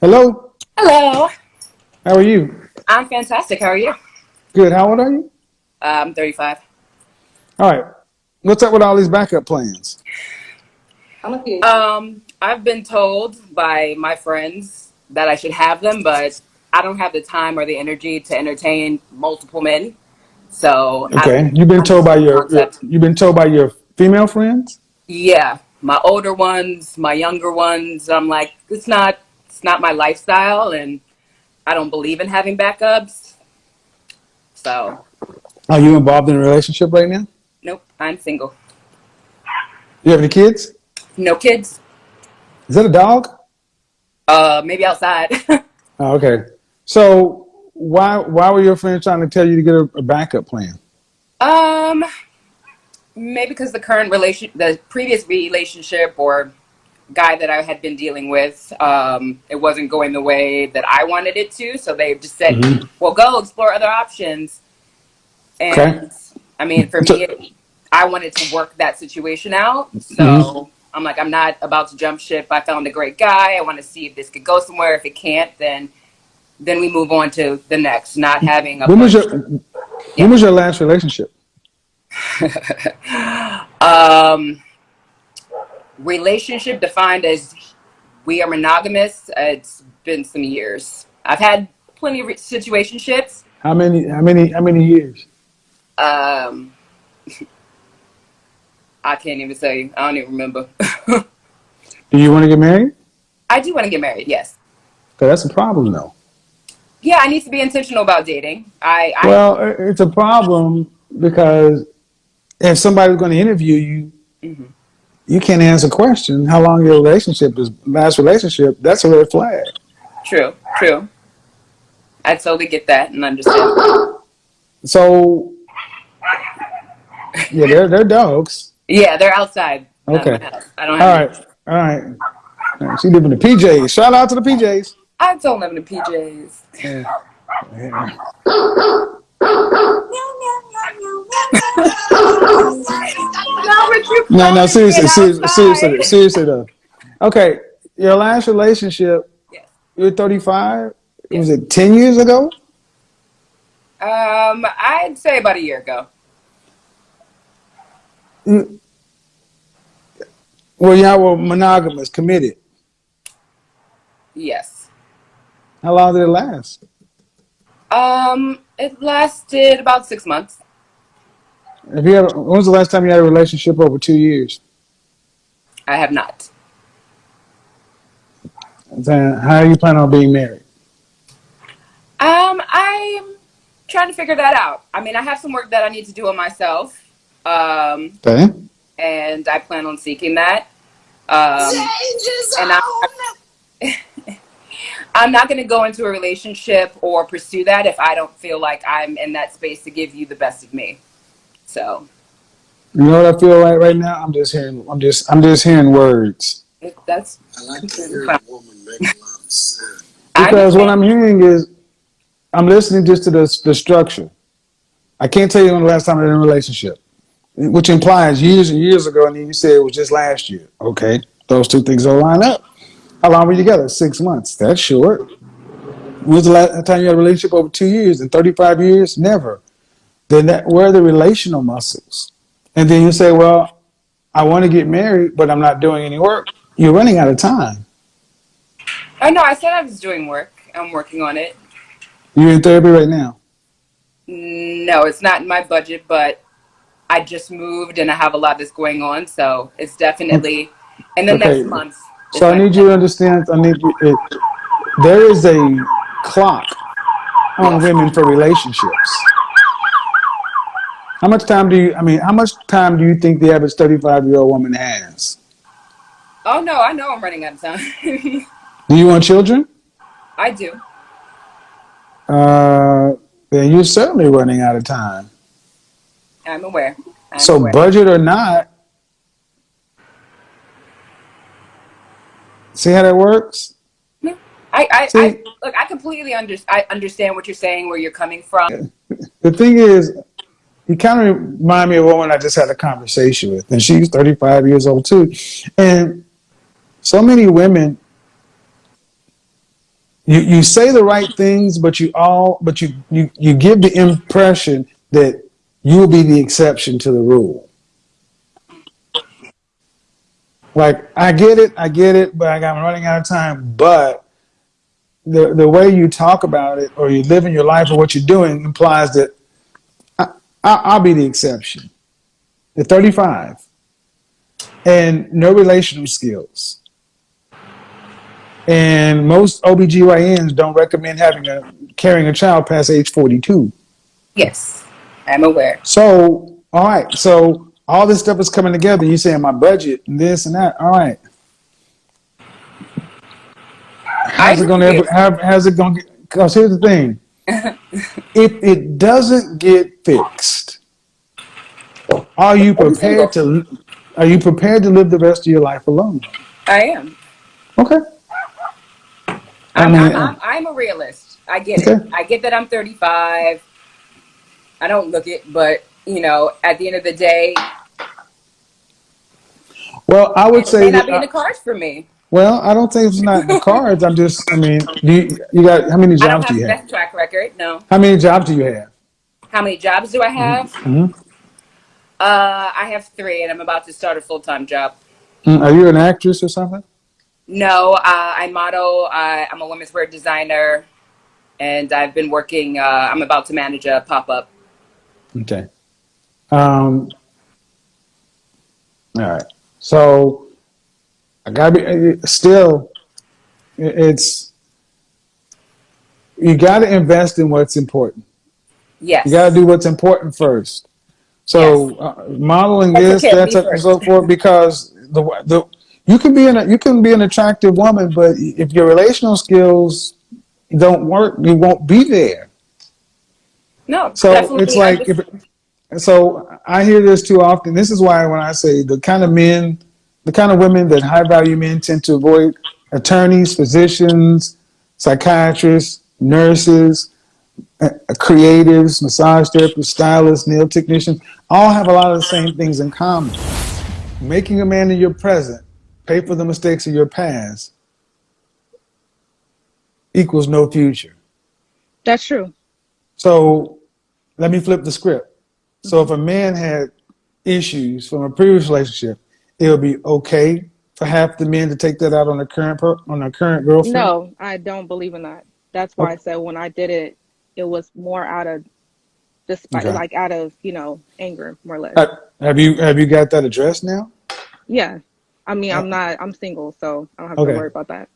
Hello. Hello. How are you? I'm fantastic. How are you? Good. How old are you? I'm 35. All right. What's up with all these backup plans? Um, I've been told by my friends that I should have them, but I don't have the time or the energy to entertain multiple men. So Okay. You've been I'm told by your, your you've been told by your female friends? Yeah, my older ones, my younger ones. I'm like, it's not, it's not my lifestyle, and I don't believe in having backups. So Are you involved in a relationship right now? nope, I'm single. You have any kids? No kids. Is that a dog? Uh, maybe outside. Oh, okay. So why why were your friends trying to tell you to get a, a backup plan? um. maybe because the current relation the previous relationship or guy that i had been dealing with um, it wasn't going the way that i wanted it to so they just said hmm well go explore other options. Okay. and i mean for me it, i wanted to work that situation out so i'm like i'm not about to jump ship. I found a great guy. I want to see if this could go somewhere. If it can't then then we move on to the next not having a When was your when yeah. was your last relationship? um relationship defined as we are monogamous. Uh, it's been some years. I've had plenty of situationships. How many how many how many years? Um, I can't even tell you. I don't even remember. Do you want to get married? I do want to get married. Yes. 'Cause that's a problem though. Yeah, I need to be intentional about dating. I, I, Well, it's a problem because if somebody's going to interview you, mhm. You can't answer a question How long your relationship is last relationship? That's a red flag. true, true. I totally get that and understand. So yeah, they're they're dogs. Yeah, they're outside, Okay. I don't All have any. right. All right. All right. She live in the PJs. Shout out to the PJs. I don't live in the PJs. Yeah. yeah. No, No, no, seriously, seriously, seriously, seriously though. Okay, your last relationship, Yes. you're 35. Was it 10 years ago? Um, I'd say about a year ago. You, well, y'all were monogamous, committed. Yes. How long did it last? Um, it lasted about six months. If you ever, when was the last time you had a relationship over two years? I have not. Then how are you planning on being married? Um, I'm trying to figure that out. I mean, I have some work that I need to do on myself. Um, Okay. and I plan on seeking that. Um, and I, I'm not going to go into a relationship or pursue that if I don't feel like I'm in that space to give you the best of me. So You know what I feel like right now? I'm just hearing. I'm just. I'm just hearing words. it, that's I like to hear a woman make a lot of sense. Because what. I'm hearing is, I'm listening just to the the structure. I can't tell you when the last time I was in a relationship, which implies years and years ago, and then you said it was just last year. Okay, those two things don't line up. How long were you together? Six months. That's short. When was the last time you had a relationship over two years? In 35 years? Never. Then that where are the relational muscles? And then you say, well, I want to get married, but I'm not doing any work. You're running out of time. Oh no, I said I was doing work. I'm working on it. You're in therapy right now. No, it's not in my budget, but I just moved and I have a lot that's going on, so it's definitely in the next Okay. month So I need you to understand. I need you. It, there is a clock on women for relationships. How much time do you? I mean, how much time do you think the average 35 year old woman has? Oh no, I know I'm running out of time. Do you want children? I do. Uh, then you're certainly running out of time. I'm aware. I'm So aware. budget or not, see how that works. No, I, I, I look. I completely under, I understand what you're saying, where you're coming from. the thing is, you kind of remind me of a woman I just had a conversation with, and she's 35 years old too. And so many women you you say the right things, but you all but you you you give the impression that you will be the exception to the rule. Like I get it, I get it, but I'm running out of time. But the the way you talk about it, or you live in your life, or what you're doing, implies that I, I, I'll be the exception. At 35, and no relational skills. And most OBGYNs don't recommend having a carrying a child past age 42. Yes, I'm aware. So, all right. So all this stuff is coming together. You saying my budget and this and that. All right. How's it going to ever? How, how's it going to get? Because here's the thing: if it doesn't get fixed, are you prepared to? Are you prepared to live the rest of your life alone? I am. Okay. I'm, I mean, I'm, uh, I'm, I'm a realist. I get it. I get that I'm 35. I don't look it, but you know, at the end of the day, Well, I would it say may not be in the cards for me. Well, I don't think it's not in the cards. I'm just. I mean, do you, you got how many jobs do have you have? best track record. No. How many jobs do you have? How many jobs do I have? hmm Uh, I have three, and I'm about to start a full time job. Are you an actress or something? No, uh, I model. Uh, I'm a women's wear designer, and I've been working. Uh, I'm about to manage a pop up. Okay. Um, all right. So I gotta be uh, still. It's you got to invest in what's important. Yes. You got to do what's important first. So Yes. uh, modeling this, that's and so forth, because the the you can be an you can be an attractive woman, but if your relational skills don't work, you won't be there. No, So it's like if so I hear this too often. This is why when I say the kind of men, the kind of women that high value men tend to avoid attorneys, physicians, psychiatrists, nurses, uh, creatives, massage therapists, stylists, nail technicians, all have a lot of the same things in common. Making a man in your present pay for the mistakes of your past equals no future. That's true. So let me flip the script. So if a man had issues from a previous relationship, it would be okay for half the men to take that out on the current per, on their current girlfriend. No, I don't believe in that. That's why I said when I did it, it was more out of despite, Okay. like out of you know anger, more or less. Uh, Have you have you got that addressed now? Yeah. I mean, Uh, I'm not. I'm single, so I don't have to worry about that.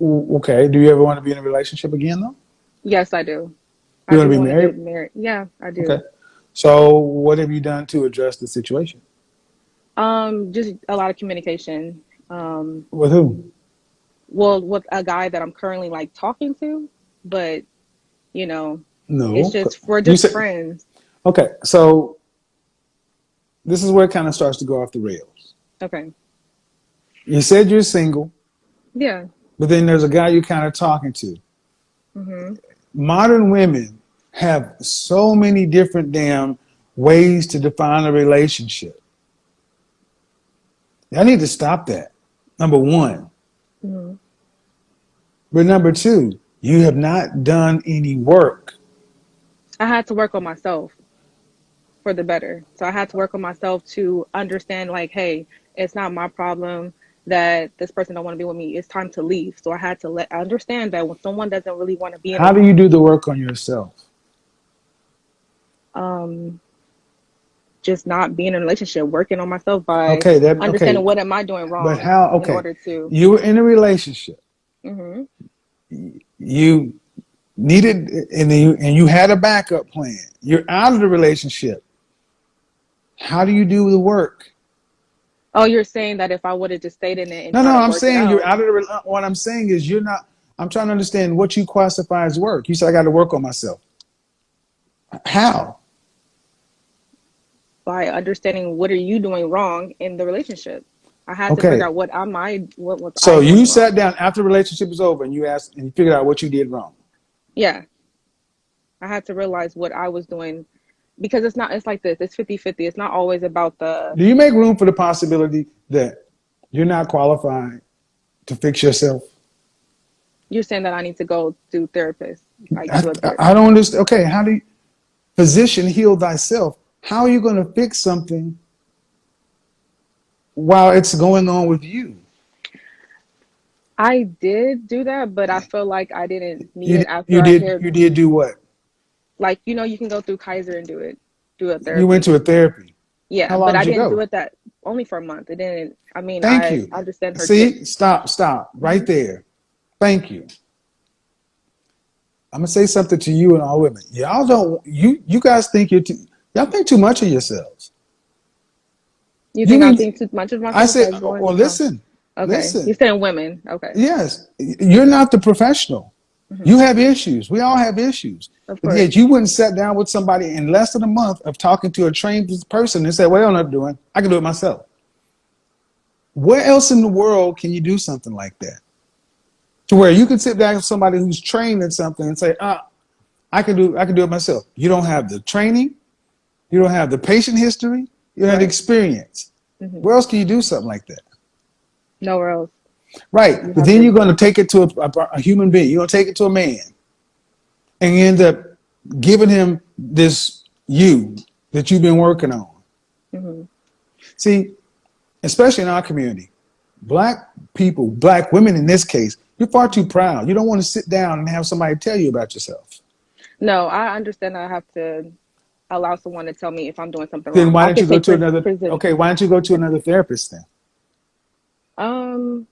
Okay. Do you ever want to be in a relationship again though? Yes, I do. You I want to be married? married. Yeah, I do. Okay. So what have you done to address the situation? Um, just a lot of communication. Um, With who? well, with a guy that I'm currently like talking to, but you know, No. it's just we're just said friends. okay. So this is where it kind of starts to go off the rails. Okay. You said you're single, Yeah. but then there's a guy you're kind of talking to. hmm modern women have so many different damn ways to define a relationship. I need to stop that. Number one. hmm But number two, you have not done any work. I had to work on myself for the better. So I had to work on myself to understand like, hey, it's not my problem that this person don't want to be with me. It's time to leave. So I had to let understand that when someone doesn't really want to be in How do you do the work on yourself? um just not being in a relationship, working on myself by Okay, that okay. understanding what am I doing wrong. But how in okay. order to You were in a relationship. hmm You needed and you and you had a backup plan. You're out of the relationship. How do you do the work? Oh, you're saying that if I would have just stayed in it and No, no, I'm saying you're out, out of the. What I'm saying is you're not. I'm trying to understand what you classify as work. You said I got to work on myself. How? By understanding what are you doing wrong in the relationship. I had to figure out what am I what was I So you sat wrong. down after the relationship was over and you asked and you figured out what you did wrong. Yeah. I had to realize what I was doing because it's not it's like this. It's fifty fifty. It's not always about the Do you make room for the possibility that you're not qualified to fix yourself? You're saying that I need to go to therapist, like I, to a therapist. I don't understand. Okay, how do you physician heal thyself? How are you going to fix something while it's going on with you? I did do that, but I feel like I didn't need You, it after you I did. heard, You did do what? like you know, you can go through Kaiser and do it, do a therapy. You went to a therapy. Yeah, but I did go? do it that only for a month. It didn't. I mean, Thank I you. understand her. See, stop, stop, right mm-hmm. there. Thank you. I'm gonna say something to you and all women. Y'all don't. You you guys think you're too. Y'all think too much of yourselves. You think You think I mean- think too much of myself? I said, by going- well, listen. Okay, listen. you're saying women. Okay, Yes, you're not the professional. You have issues. We all have issues. of But course. yet you wouldn't sit down with somebody in less than a month of talking to a trained person and say, well, I'm not doing. I can do it myself. Where else in the world can you do something like that? To where you can sit down with somebody who's trained in something and say, ah, I can do I can do it myself. You don't have the training, you don't have the patient history, you don't have the Right. experience. Mhm. Where else can you do something like that? Nowhere else. Right. You But then you're going to take it to a, a, a human being. You're going to take it to a man. And you end up giving him this you that you've been working on. hmm See, especially in our community, black people, black women in this case, you're far too proud. You don't want to sit down and have somebody tell you about yourself. No, I understand. I have to allow someone to tell me if I'm doing something Then wrong. why don't you go to another? prison- Okay, why don't you go to another therapist then? Um,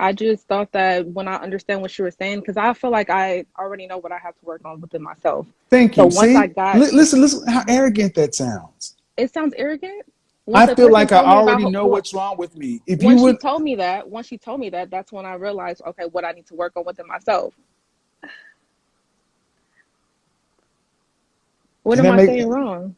I just thought that when I understand what you were saying, because I feel like I already know what I have to work on within myself. Thank you. So once See, I got- Li- listen, listen, how arrogant that sounds. It sounds arrogant. Once I feel like I me about already know what's wrong with me. If you would, she told me that, once she told me that, that's when I realized, okay, what I need to work on within myself. What am I make- saying wrong?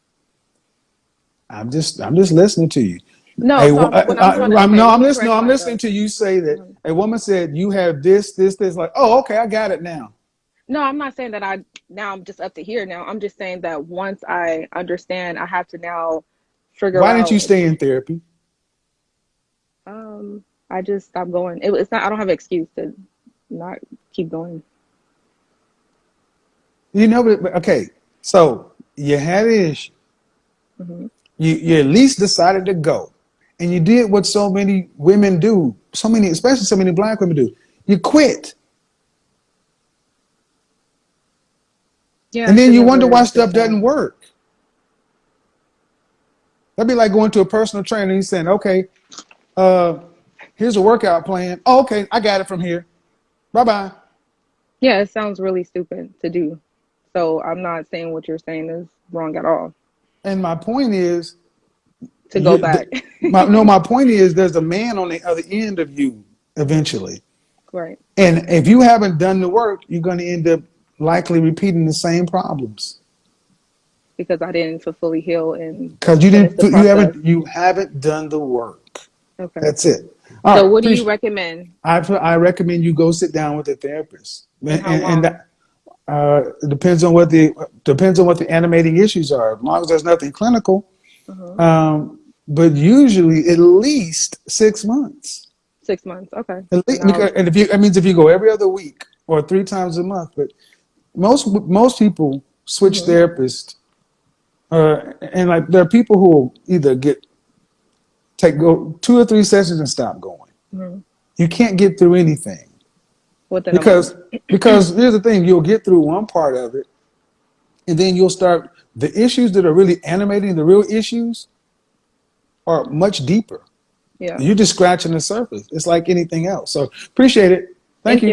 I'm just, I'm just listening to you. No, Hey, so I'm, I- I- I'm- no, I'm listening. I'm listening to you say that Mhm. a woman said you have this, this, this. Like, oh, okay, I got it now. No, I'm not saying that I now I'm just up to here now. I'm just saying that once I understand, I have to now figure Why out. didn't you stay in therapy? Um, I just stopped going. It, it's not. I don't have an excuse to not keep going. You know, but- okay. So you had an issue. hmm You, you at least decided to go, and you did what so many women do. So many, especially so many black women do. You quit, Yeah, and then you wonder why stuff doesn't work. That'd be like going to a personal trainer and he's saying, "Okay, uh, here's a workout plan. Oh, okay, I got it from here. Bye bye." Yeah, it sounds really stupid to do. So I'm not saying what you're saying is wrong at all. And my point is, To go back, my, no, my point is, there's a man on the other end of you eventually, right? and if you haven't done the work, you're going to end up likely repeating the same problems Because I didn't fully heal and because you didn't, you haven't, you haven't done the work. Okay. That's it. All So right, what do you recommend? I I recommend you go sit down with a therapist, And how long? that, uh, it depends on what the depends on what the animating issues are. As long as there's nothing clinical, Mhm. um, but usually at least six months. Six months. Okay. At least, And because, and if you, that means if you go every other week or three times a month, but most most people switch Mhm. therapists, uh, and like there are people who will either get take go two or three sessions and stop going. Mhm. You can't get through anything Within because because here's the thing: you'll get through one part of it, and then you'll start the issues that are really animating the real issues are much deeper. Yeah. You're just scratching the surface. It's like anything else. So appreciate it. Thank, Thank you.